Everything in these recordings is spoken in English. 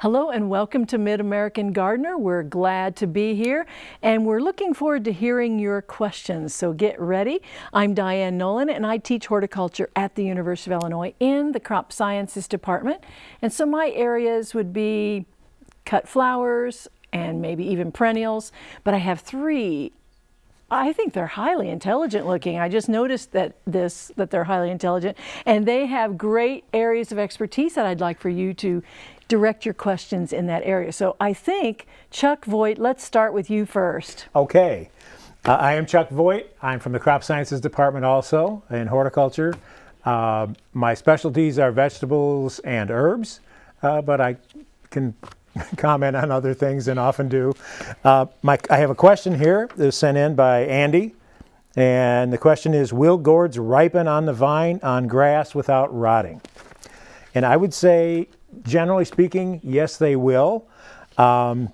Hello and welcome to Mid-American Gardener. We're glad to be here and we're looking forward to hearing your questions. So get ready. I'm Diane Nolan and I teach horticulture at the University of Illinois in the Crop Sciences Department. And so my areas would be cut flowers and maybe even perennials. But I have three I think they're highly intelligent looking. I just noticed that this that they're highly intelligent and they have great areas of expertise that I'd like for you to direct your questions in that area. So I think, Chuck Voigt, let's start with you first. Okay. Uh, I am Chuck Voigt. I'm from the Crop Sciences Department also in horticulture. Uh, my specialties are vegetables and herbs, uh, but I can comment on other things and often do. Uh, my, I have a question here that was sent in by Andy. And the question is, will gourds ripen on the vine on grass without rotting? And I would say generally speaking, yes, they will. Um,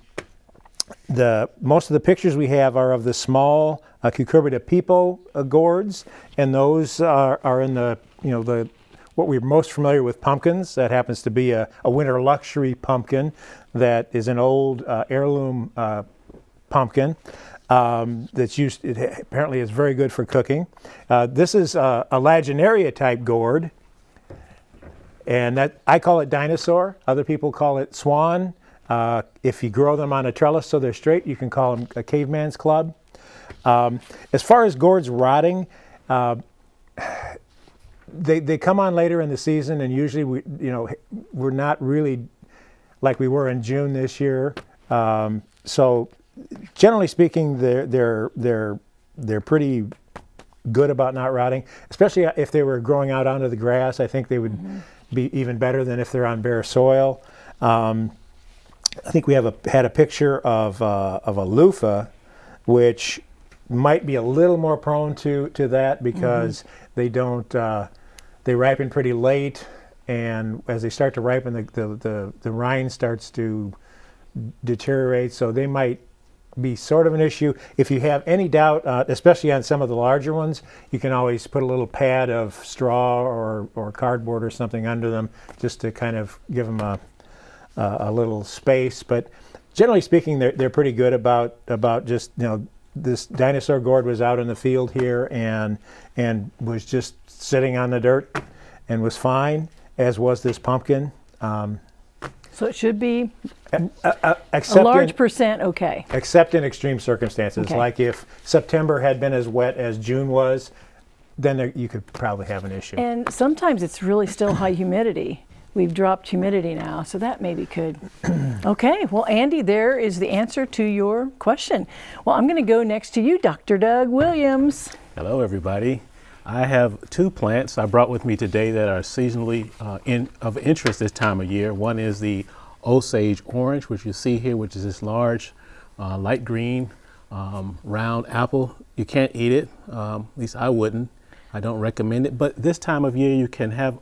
the most of the pictures we have are of the small uh, cucurbita pepo uh, gourds, and those are, are in the you know the what we're most familiar with pumpkins. That happens to be a, a winter luxury pumpkin that is an old uh, heirloom uh, pumpkin. Um, that's used, it apparently is very good for cooking. Uh, this is a, a lagenaria type gourd, and that I call it dinosaur. Other people call it swan. Uh, if you grow them on a trellis so they're straight, you can call them a caveman's club. Um, as far as gourds rotting, uh, they, they come on later in the season and usually we, you know, we're not really like we were in June this year. Um, so generally speaking, they're, they're, they're, they're pretty good about not rotting, especially if they were growing out onto the grass. I think they would mm -hmm be even better than if they're on bare soil. Um, I think we have a, had a picture of, uh, of a loofah, which might be a little more prone to, to that because mm -hmm. they don't, uh, they ripen pretty late and as they start to ripen, the, the, the, the rind starts to deteriorate, so they might be sort of an issue. If you have any doubt, uh, especially on some of the larger ones, you can always put a little pad of straw or, or cardboard or something under them just to kind of give them a, a little space. But generally speaking, they're, they're pretty good about, about just, you know, this dinosaur gourd was out in the field here and, and was just sitting on the dirt and was fine, as was this pumpkin. Um, so it should be a, a, a large in, percent okay. Except in extreme circumstances, okay. like if September had been as wet as June was, then there, you could probably have an issue. And sometimes it's really still high humidity. We've dropped humidity now, so that maybe could. okay, well, Andy, there is the answer to your question. Well, I'm going to go next to you, Dr. Doug Williams. Hello, everybody. I have two plants I brought with me today that are seasonally uh, in, of interest this time of year. One is the Osage orange, which you see here, which is this large, uh, light green, um, round apple. You can't eat it, um, at least I wouldn't. I don't recommend it, but this time of year you can have,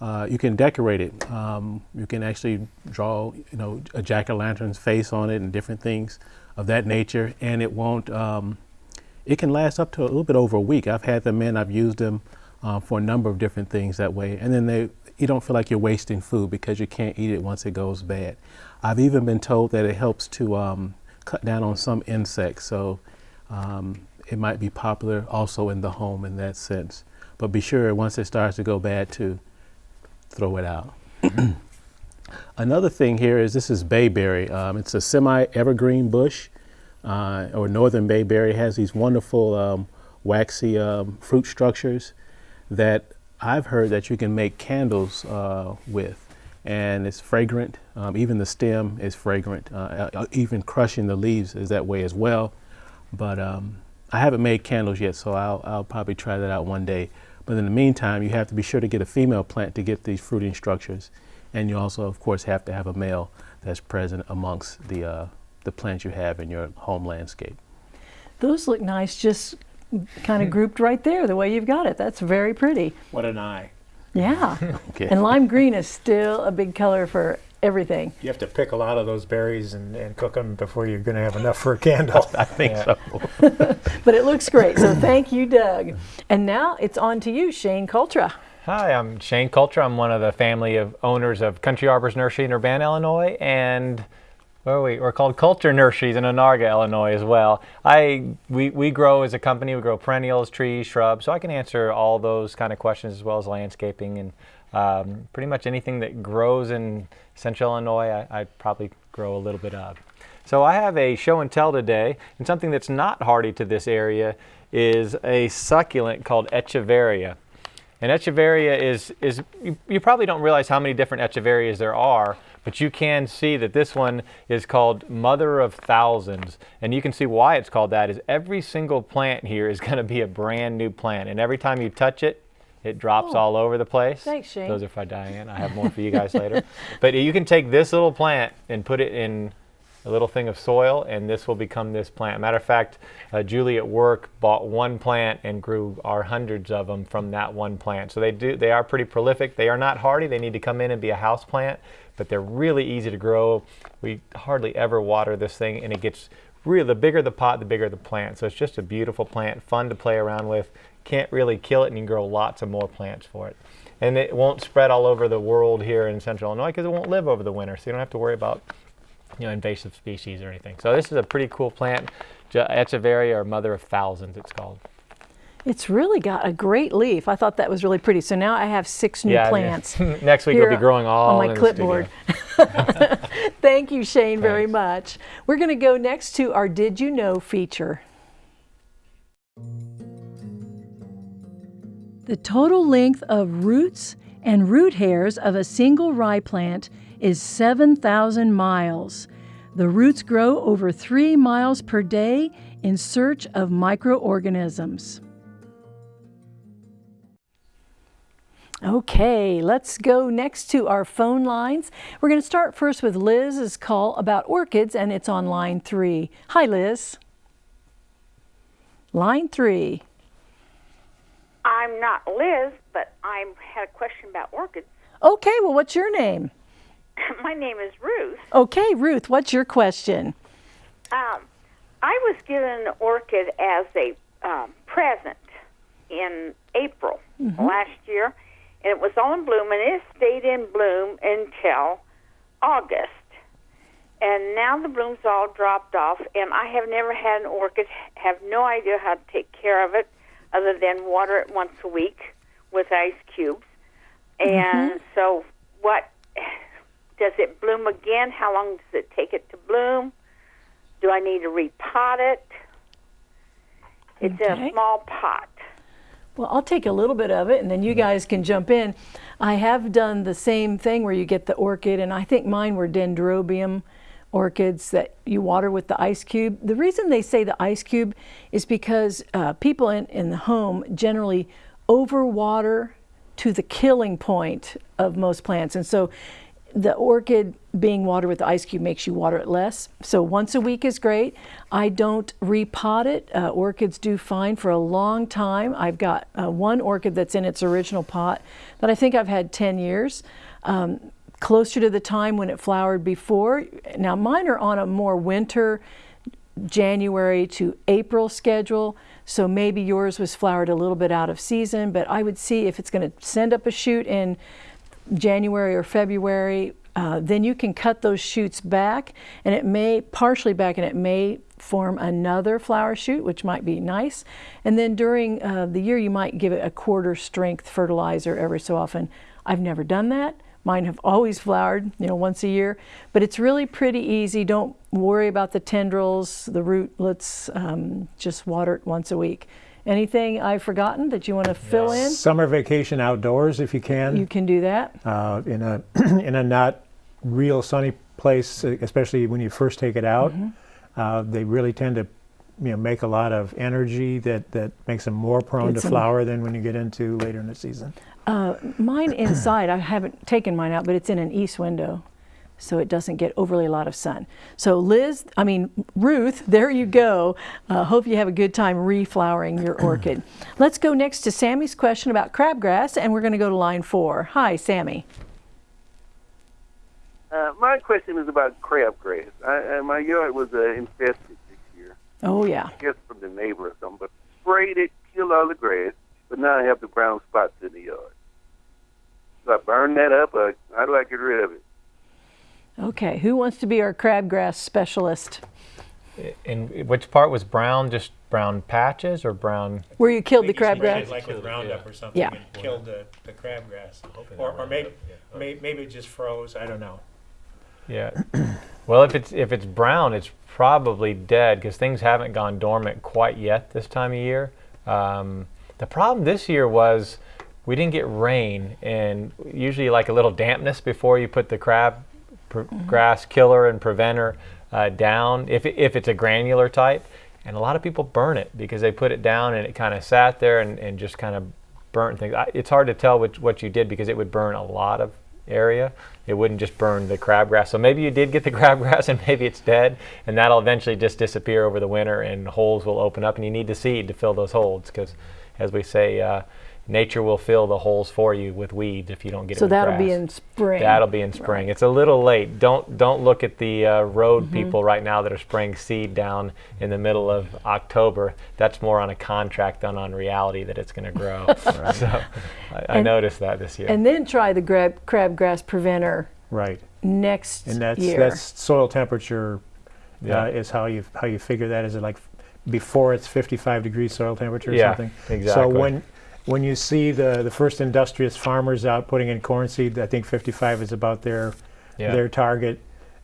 uh, you can decorate it. Um, you can actually draw, you know, a jack-o'-lantern's face on it and different things of that nature, and it won't, um, it can last up to a little bit over a week. I've had them in, I've used them uh, for a number of different things that way. And then they, you don't feel like you're wasting food because you can't eat it once it goes bad. I've even been told that it helps to um, cut down on some insects. So um, it might be popular also in the home in that sense. But be sure once it starts to go bad to throw it out. Another thing here is this is bayberry. Um, it's a semi-evergreen bush uh, or northern bayberry has these wonderful um, waxy um, fruit structures that I've heard that you can make candles uh, with and it's fragrant. Um, even the stem is fragrant. Uh, uh, even crushing the leaves is that way as well. But um, I haven't made candles yet, so I'll, I'll, probably try that out one day. But in the meantime, you have to be sure to get a female plant to get these fruiting structures. And you also, of course, have to have a male that's present amongst the uh, the plants you have in your home landscape. Those look nice just kind of hmm. grouped right there the way you've got it. That's very pretty. What an eye. Yeah. okay. And lime green is still a big color for everything. You have to pick a lot of those berries and, and cook them before you're going to have enough for a candle. I think yeah. so. but it looks great. So thank you, Doug. And now it's on to you, Shane Cultra. Hi, I'm Shane Cultra. I'm one of the family of owners of Country Arbors Nursery in Urbana, Illinois, and where are we? We're called Cultra Nurseries in Onarga, Illinois, as well. I we, we grow as a company. We grow perennials, trees, shrubs. So I can answer all those kind of questions as well as landscaping and um, pretty much anything that grows in Central Illinois. I, I probably grow a little bit of. So I have a show and tell today, and something that's not hardy to this area is a succulent called Echeveria. And Echeveria is, is you, you, probably don't realize how many different Echeverias there are, but you can see that this one is called Mother of Thousands. And you can see why it's called that is every single plant here is going to be a brand new plant. And every time you touch it, it drops oh. all over the place. Thanks, Shane. Those are for Diane. I have more for you guys later. But you can take this little plant and put it in a little thing of soil, and this will become this plant. Matter of fact, uh, Julie at work bought one plant and grew our hundreds of them from that one plant. So they do they are pretty prolific. They are not hardy. They need to come in and be a house plant, but they're really easy to grow. We hardly ever water this thing, and it gets really the bigger the pot, the bigger the plant. So it's just a beautiful plant, fun to play around with. Can't really kill it, and you can grow lots of more plants for it. And it won't spread all over the world here in Central Illinois because it won't live over the winter, so you don't have to worry about you know, invasive species or anything. So this is a pretty cool plant, Echeveria or Mother of Thousands it's called. It's really got a great leaf. I thought that was really pretty. So now I have six new yeah, plants. Next week we'll be growing all on my clipboard. Thank you, Shane, Thanks. very much. We're going to go next to our Did You Know feature. The total length of roots and root hairs of a single rye plant is 7,000 miles. The roots grow over 3 miles per day in search of microorganisms. Okay, let's go next to our phone lines. We're going to start first with Liz's call about orchids, and it's on line three. Hi, Liz. Line three. I'm not Liz, but I had a question about orchids. Okay, well, what's your name? My name is Ruth. Okay, Ruth, what's your question? Um, I was given an orchid as a um, present in April mm-hmm. last year, and it was all in bloom, and it stayed in bloom until August. And now the blooms all dropped off, and I have never had an orchid, have no idea how to take care of it other than water it once a week with ice cubes. And mm-hmm. so, what does it bloom again? How long does it take it to bloom? Do I need to repot it? It's okay. in a small pot. Well, I'll take a little bit of it and then you guys can jump in. I have done the same thing where you get the orchid, and I think mine were dendrobium orchids that you water with the ice cube. The reason they say the ice cube is because uh, people in, in the home generally overwater to the killing point of most plants. And so the orchid being watered with the ice cube makes you water it less. So once a week is great. I don't repot it. Uh, orchids do fine for a long time. I've got uh, one orchid that's in its original pot that I think I've had 10 years. Um, closer to the time when it flowered before. Now mine are on a more winter, January to April schedule. So maybe yours was flowered a little bit out of season, but I would see if it's going to send up a shoot in January or February, uh, then you can cut those shoots back and it may partially back and it may form another flower shoot which might be nice. And then during uh, the year you might give it a quarter strength fertilizer every so often. I've never done that. Mine have always flowered you know once a year. But it's really pretty easy. Don't worry about the tendrils the rootlets um, just water it once a week Anything I've forgotten that you want to fill in? Summer vacation outdoors if you can. You can do that. Uh, in a in a not real sunny place, especially when you first take it out. Mm -hmm. uh, they really tend to you know, make a lot of energy that, that makes them more prone to flower than when you get into later in the season. Uh, mine inside, I haven't taken mine out, but it's in an east window so it doesn't get overly a lot of sun. So Liz, I mean Ruth, there you go. Uh, hope you have a good time reflowering your orchid. Let's go next to Sammy's question about crabgrass and we're going to go to line four. Hi, Sammy. Uh, my question is about crabgrass. I, uh, my yard was uh, infested this year. Oh yeah. I guess from the neighbor or something, but sprayed it, killed all the grass, but now I have the brown spots in the yard. So I burn that up, or how do I get rid of it? Okay, who wants to be our crabgrass specialist? And which part was brown? Just brown patches or brown? Where you killed the crabgrass? like with Roundup or something Yeah. and killed the, the crabgrass. Or, or maybe, may- maybe it just froze, I don't know. Yeah. well, if it's if it's brown, it's probably dead because things haven't gone dormant quite yet this time of year. Um, the problem this year was we didn't get rain, and usually like a little dampness before you put the crab pr- grass killer and preventer uh, down. If if it's a granular type, and a lot of people burn it because they put it down and it kind of sat there and, and just kind of burnt things. I, it's hard to tell which, what you did because it would burn a lot of area. It wouldn't just burn the crabgrass. So maybe you did get the crabgrass and maybe it's dead and that'll eventually just disappear over the winter and holes will open up and you need the seed to fill those holes because as we say, uh, nature will fill the holes for you with weeds if you don't get it So that'll be in spring. That'll be in spring. It's a little late. Don't don't look at the uh, road Mm-hmm. people right now that are spraying seed down in the middle of October. That's more on a contract than on reality that it's going to grow. So I, I And- noticed that this year. And then try the grab, crabgrass preventer Right. next year. And that's, year. that's soil temperature Yeah. uh, is how you, how you figure that. Is it like before it's 55 degrees soil temperature or Yeah, something? exactly. So when, when you see the, the first industrious farmers out putting in corn seed, I think 55 is about their, Yeah. their target.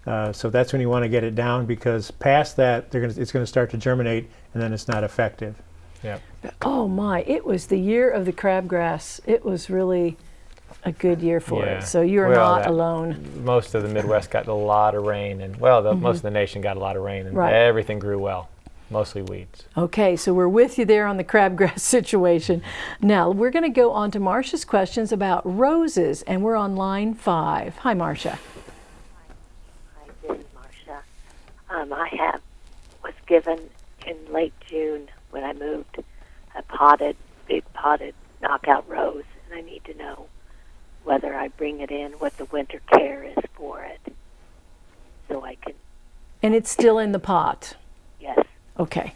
Uh, so that's when you want to get it down because past that, they're gonna, it's going to start to germinate and then it's not effective. yeah. oh my, it was the year of the crabgrass. It was really a good year for Yeah. it. So you're Well, not that- alone. Most of the Midwest got a lot of rain, and well, the, most of the nation got a lot of rain, and. Right. everything grew well. Mostly weeds. Okay, so we're with you there on the crabgrass situation. Now we're going to go on to Marcia's questions about roses, and we're on line five. Hi, Marcia. Hi, this is Marcia. Um, I have was given in late June when I moved a potted, big potted knockout rose, and I need to know whether I bring it in, what the winter care is for it, so I can. And it's still in the pot. Okay.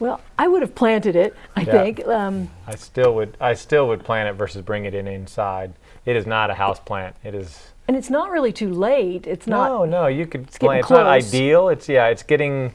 Well, I would have planted it, I Yeah. think. Um, I still would. I still would plant it versus bring it in inside. It is not a house plant. It is. and it's not really too late. It's not. No, no, you could getting plant. It's not ideal. It's yeah, it's getting,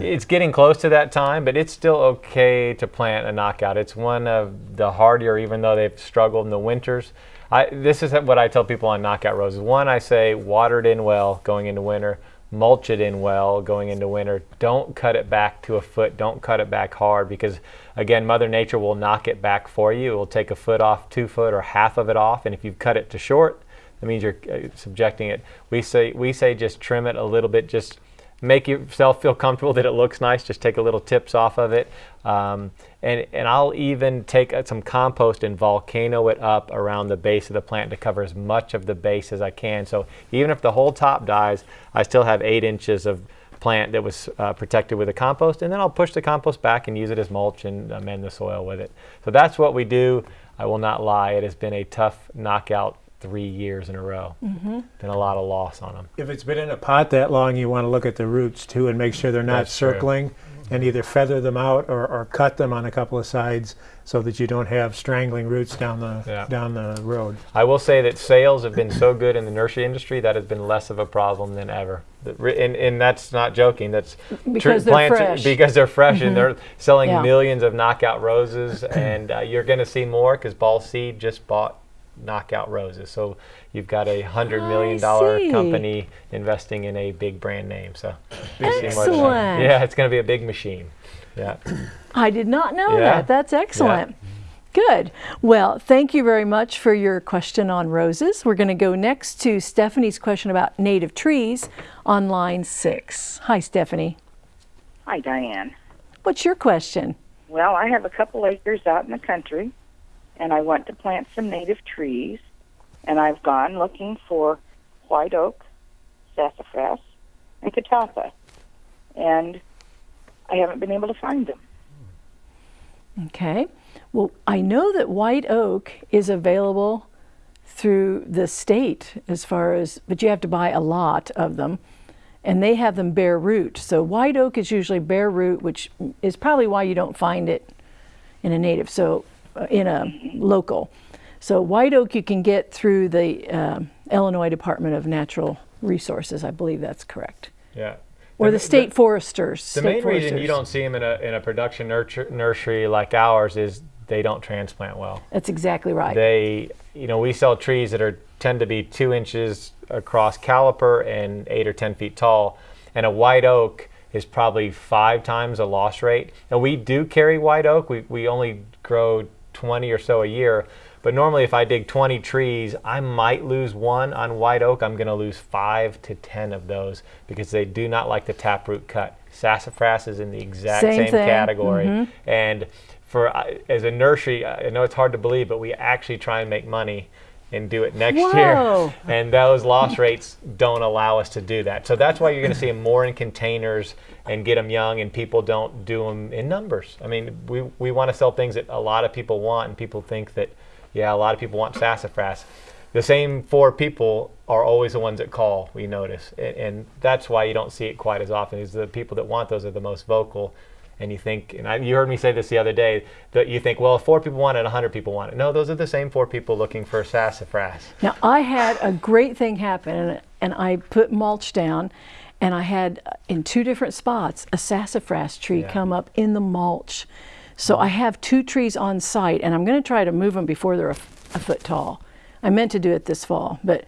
it's getting close to that time, but it's still okay to plant a knockout. It's one of the hardier, even though they've struggled in the winters. I, this is what I tell people on knockout roses. One, I say water it in well going into winter, mulch it in well going into winter. Don't cut it back to a foot. Don't cut it back hard because, again, Mother Nature will knock it back for you. It will take a foot off, two foot, or half of it off, and if you've cut it to short, that means you're uh, subjecting it. We say we say just trim it a little bit, just make yourself feel comfortable that it looks nice. Just take a little tips off of it, um, and and I'll even take uh, some compost and volcano it up around the base of the plant to cover as much of the base as I can. So even if the whole top dies, I still have eight inches of plant that was uh, protected with a compost, and then I'll push the compost back and use it as mulch and amend the soil with it. So that's what we do. I will not lie; it has been a tough knockout three years in a row. Mm-hmm. Been a lot of loss on them. If it's been in a pot that long, you want to look at the roots too and make sure they're not That's true. circling and either feather them out or, or cut them on a couple of sides so that you don't have strangling roots down the Yeah. down the road. I will say that sales have been so good in the nursery industry that has been less of a problem than ever. And, and that's not joking. That's tr- Because they're plants fresh. because they're fresh and they're selling Yeah. millions of knockout roses, and uh, you're going to see more because Ball Seed just bought knockout roses. So you've got a hundred million dollar company investing in a big brand name. So you'll see more of that. Excellent. Yeah, it's going to be a big machine. Yeah. I did not know Yeah. that. That's excellent. Good. Well, thank you very much for your question on roses. We're going to go next to Stephanie's question about native trees on line six. Hi, Stephanie. Hi, Diane. What's your question? Well, I have a couple acres out in the country, and I want to plant some native trees. And I've gone looking for white oak, sassafras, and catawba, and I haven't been able to find them. Okay. Well, I know that white oak is available through the state as far as, but you have to buy a lot of them. And they have them bare root. So white oak is usually bare root, which is probably why you don't find it in a native, so in a local. So white oak you can get through the um, Illinois Department of Natural Resources. I believe that's correct. Yeah. Or the state foresters. The state main reason you don't see them in a, in a production nurture, nursery like ours is they don't transplant well. That's exactly right. They, you know, we sell trees that are tend to be two inches across caliper and eight or ten feet tall, and a white oak is probably five times the loss rate. And we do carry white oak. We we only grow 20 or so a year. But normally, if I dig 20 trees, I might lose one on white oak. I'm going to lose five to 10 of those because they do not like the taproot cut. Sassafras is in the exact Same same, category. And for uh, as a nursery, I know it's hard to believe, but we actually try and make money and do it next Whoa. year. And those loss rates don't allow us to do that. So that's why you're going to see them more in containers and get them young, and people don't do them in numbers. I mean, we, we want to sell things that a lot of people want, and people think that, yeah, a lot of people want sassafras. The same four people are always the ones that call, we notice. And, and that's why you don't see it quite as often, is the people that want those are the most vocal. And you think, and I, you heard me say this the other day, that you think, well, if four people want it, 100 people want it. No, those are the same four people looking for sassafras. Now, I had a great thing happen, and, and I put mulch down, and I had uh, in two different spots a sassafras tree Yeah. come up in the mulch. So I have two trees on site, and I'm going to try to move them before they're a foot tall. I meant to do it this fall, but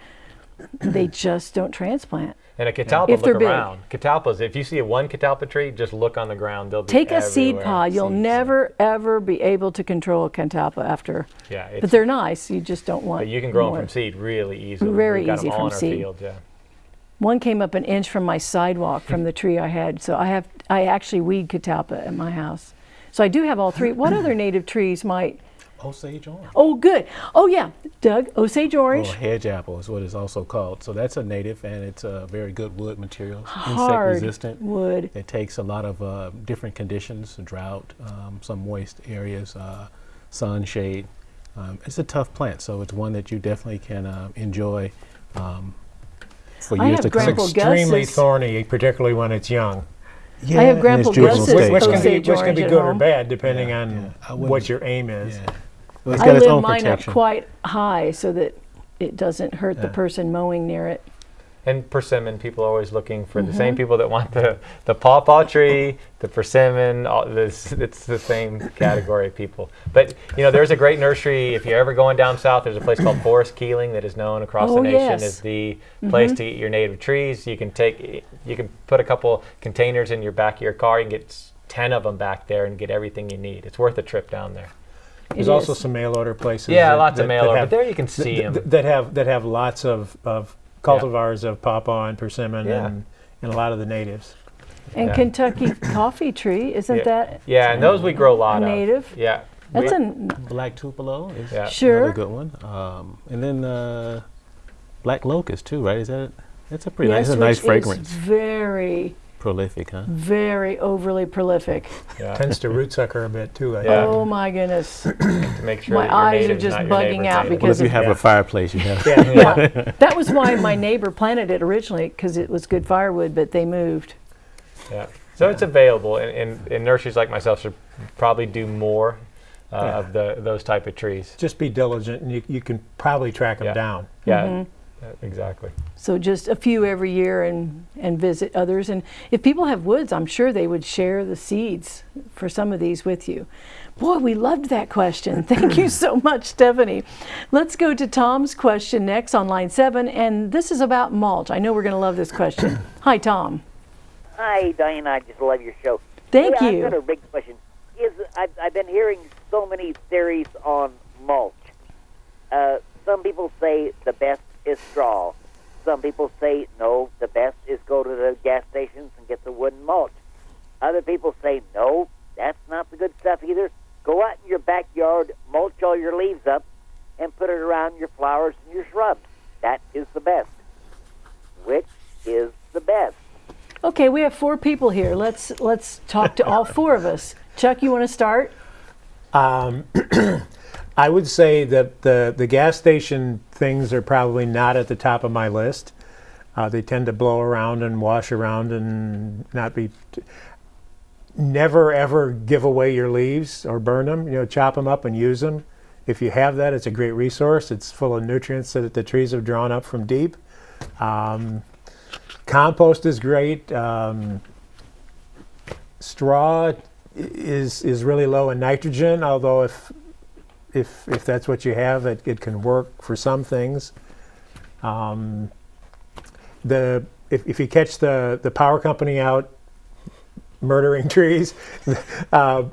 they just don't transplant. And a catalpa, If they're look big. around. Catalpas, if you see a one catalpa tree, just look on the ground. They'll be Take a seed pod. You'll Seeds. never, ever be able to control a catalpa after. Yeah, But they're nice. You just don't want. But you can grow more. them from seed really easily. Very got easy them all from seed. fields, yeah. One came up an inch from my sidewalk from the tree I had. So I have, I actually weed catalpa at my house. So I do have all three. What other native trees might? Osage orange. Oh, good. Oh, yeah, Doug, Osage orange. Or hedge apple is what it's also called. So that's a native, and it's a very good wood material, Hard insect resistant. wood. It takes a lot of uh, different conditions, drought, um, some moist areas, uh, sun, shade. Um, it's a tough plant, so it's one that you definitely can uh, enjoy um, for I years have to come. Grandpa Extremely Gus's- thorny, particularly when it's young. Yeah, I have and Grandpa it's juvenile Gus's Which, stage. which can be, Osage which can be good or bad depending Yeah, on yeah. What your aim is. Yeah. Well, it's I got its live own mine protection. up quite high so that it doesn't hurt the person mowing near it. And persimmon, people are always looking for the Mm-hmm. same people that want the, the pawpaw tree, the persimmon, all this, it's the same category of people. But, you know, there's a great nursery, if you're ever going down south, there's a place called Forrest Keeling that is known across Oh, the nation yes. as the place to get your native trees. You can take, you can put a couple containers in your back of your car, you can get 10 of them back there and get everything you need. It's worth a trip down there. There's It also is. some mail order places. Yeah, that- lots that- of mail order, have- but there you can th- see th- them. that have that have lots of, of cultivars of pawpaw and persimmon Yeah. and, and a lot of the natives. And Yeah. Kentucky coffee tree, isn't Yeah. that? Yeah, and those we grow a lot A of. native? Yeah. That's We- a Black tupelo is Yeah. Sure. another good one. Um, and then uh, black locust too, right? Is that that's a pretty nice, yes, it's a nice fragrance, very, prolific, huh? very overly prolific. yeah. Tends to root sucker a bit too. I Yeah. Oh my goodness. to make sure My eyes are just bugging out native. Well, because if you have Yeah. a fireplace, you have. Yeah. Yeah, that was why my neighbor planted it originally because it was good firewood, but they moved. Yeah. So it's available, and, and, and nurseries like myself should probably do more uh, Yeah. of the those type of trees. Just be diligent, and you, you can probably track them Yeah. down. Yeah, Mm-hmm. uh, exactly. So just a few every year and, and visit others. And if people have woods, I'm sure they would share the seeds for some of these with you. Boy, we loved that question. Thank you so much, Stephanie. Let's go to Tom's question next on line seven. And this is about mulch. I know we're going to love this question. Hi, Tom. Hi, Diane. I just love your show. Thank Hey, you. I've got a big question. Is I've, I've been hearing so many theories on mulch. Uh, some people say the best is straw. Some people say no, the best is go to the gas stations and get the wooden mulch. Other people say no, that's not the good stuff either. Go out in your backyard, mulch all your leaves up, and put it around your flowers and your shrubs. That is the best. Which is the best? Okay, we have four people here. Let's let's talk to all four of us. Chuck, you want to start? Um, I would say that the, the gas station things are probably not at the top of my list. Uh, they tend to blow around and wash around and not be. Never ever give away your leaves or burn them. You know, chop them up and use them. if you have that, it's a great resource. It's full of nutrients that the trees have drawn up from deep. Um, compost is great. Um, straw is is really low in nitrogen, although if if if that's what you have, it, it can work for some things. Um, the if, if you catch the the power company out murdering trees, uh,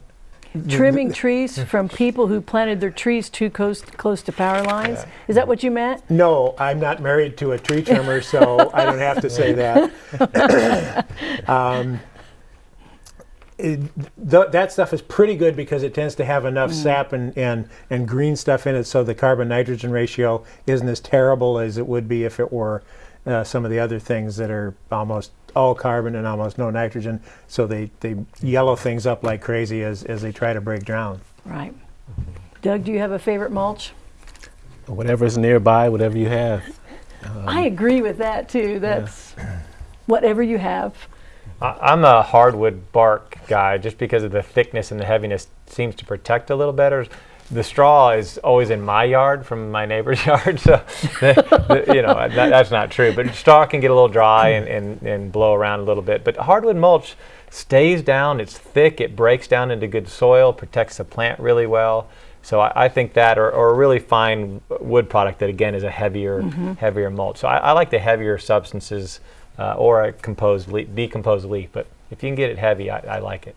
Trimming trees from people who planted their trees too close, close to power lines. Is that what you meant? No, I'm not married to a tree trimmer, so I don't have to say that. um, it, th- that stuff is pretty good because it tends to have enough sap and, and, and green stuff in it, so the carbon nitrogen ratio isn't as terrible as it would be if it were uh, some of the other things that are almost all carbon and almost no nitrogen. So they, they yellow things up like crazy as, as they try to break down. Right. Doug, do you have a favorite mulch? Whatever's nearby, whatever you have. I agree with that too. That's whatever you have. I- I'm a hardwood bark guy just because of the thickness and the heaviness seems to protect a little better. The straw is always in my yard from my neighbor's yard, so the, the- you know that, that's not true. But straw can get a little dry and, and, and blow around a little bit. But hardwood mulch stays down. It's thick. It breaks down into good soil, protects the plant really well. So I, I think that, or, or a really fine wood product that again is a heavier, mm-hmm. heavier mulch. So I, I like the heavier substances uh, or a composed leaf, decomposed leaf. But if you can get it heavy, I, I like it.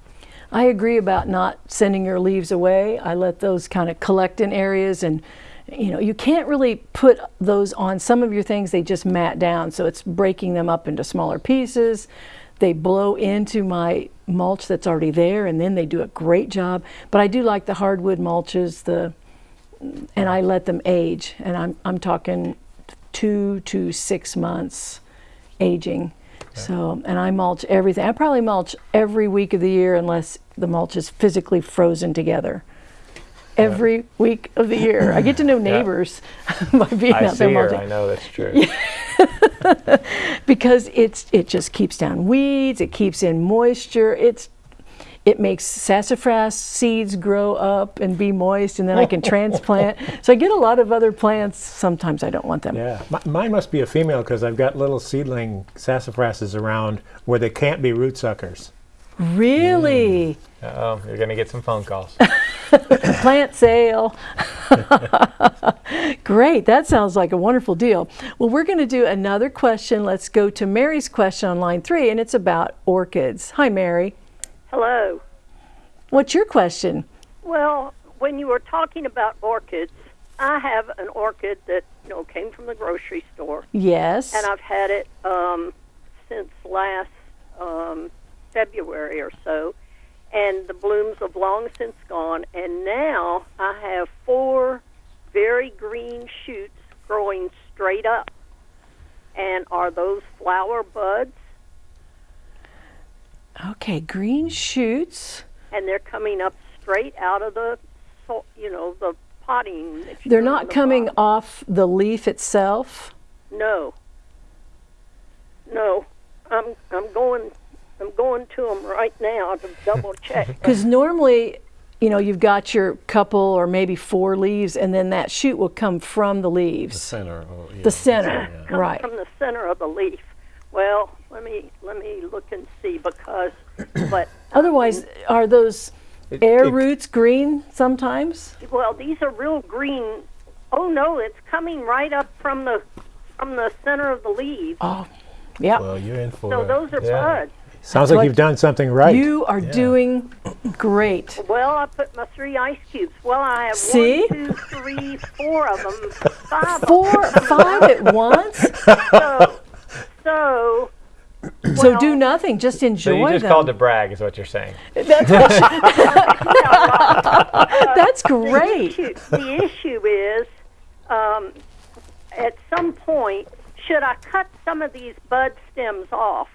I agree about not sending your leaves away. I let those kind of collect in areas and you know, you can't really put those on some of your things, they just mat down. So it's breaking them up into smaller pieces. They blow into my mulch that's already there and then they do a great job. But I do like the hardwood mulches, the and I let them age. And I'm I'm talking two to six months aging. So, and I mulch everything. I probably mulch every week of the year unless the mulch is physically frozen together. Every week of the year. I get to know neighbors by being I out there see her. I know that's true. because it's it just keeps down weeds, it keeps in moisture. It's it makes sassafras seeds grow up and be moist, and then I can transplant. So I get a lot of other plants. Sometimes I don't want them. Yeah, M- mine must be a female because I've got little seedling sassafrasses around where they can't be root suckers. Really? oh, you're gonna get some phone calls. plant sale. Great, that sounds like a wonderful deal. Well, we're going to do another question. Let's go to Mary's question on line three, and it's about orchids. Hi, Mary. Hello. What's your question? Well, when you were talking about orchids, I have an orchid that you know came from the grocery store, Yes. and I've had it um, since last um, February or so, and the blooms have long since gone. And now I have four very green shoots growing straight up. And are those flower buds? Okay, green shoots. And they're coming up straight out of the, you know, the potting. They're not the coming pot. off the leaf itself. No. No. I'm I'm going I'm going to them right now to double check. Because normally, you know, you've got your couple or maybe four leaves, and then that shoot will come from the leaves. The center. Or, yeah, The center, Comes right. from the center of the leaf. Well, let me let me look and see because but Otherwise, um, are those air it- roots green sometimes? well these are real green. Oh no, it's coming right up from the from the center of the leaves. Oh, yeah. Well, you're in for So it. those are Yeah. buds. Sounds like what- you've done something right. You are doing great. Well, I put my three ice cubes. Well, I have See? one, two, three, four of them, five. Four, five at once. So, so So do nothing. Just enjoy them. So enjoy you just them. called to brag, is what you're saying. That's, what you- That's the great. issue, the issue is, um, at some point, should I cut some of these bud stems off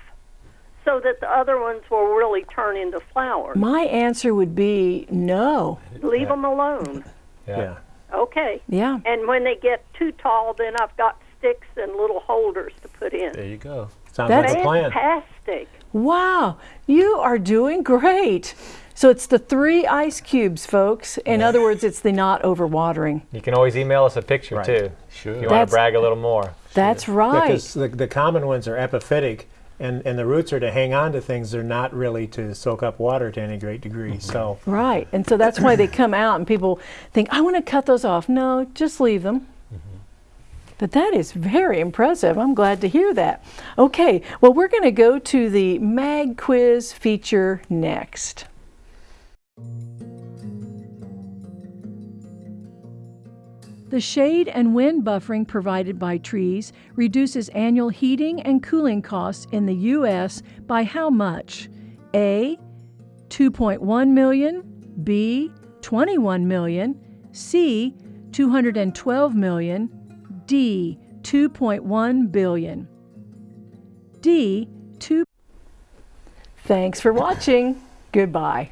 so that the other ones will really turn into flowers? My answer would be no. Leave them alone. yeah. Okay. Yeah. And when they get too tall, then I've got sticks and little holders to put in. There you go. Sounds That's- like a plan. Fantastic. Wow. You are doing great. So it's the three ice cubes, folks. In other words, it's the not overwatering. You can always email us a picture Right. too. Sure. If you want to brag a little more. That's right. Because the, the common ones are epiphytic, and, and the roots are to hang on to things. They're not really to soak up water to any great degree. Mm-hmm. So Right. And so that's why they come out and people think, I want to cut those off. No, just leave them. But that is very impressive. I'm glad to hear that. Okay, well, we're going to go to the MAG quiz feature next. The shade and wind buffering provided by trees reduces annual heating and cooling costs in the U.S. by how much? A. 2.1 million, B. 21 million, C. 212 million, D 2.1 billion. D 2 Thanks for watching. Goodbye.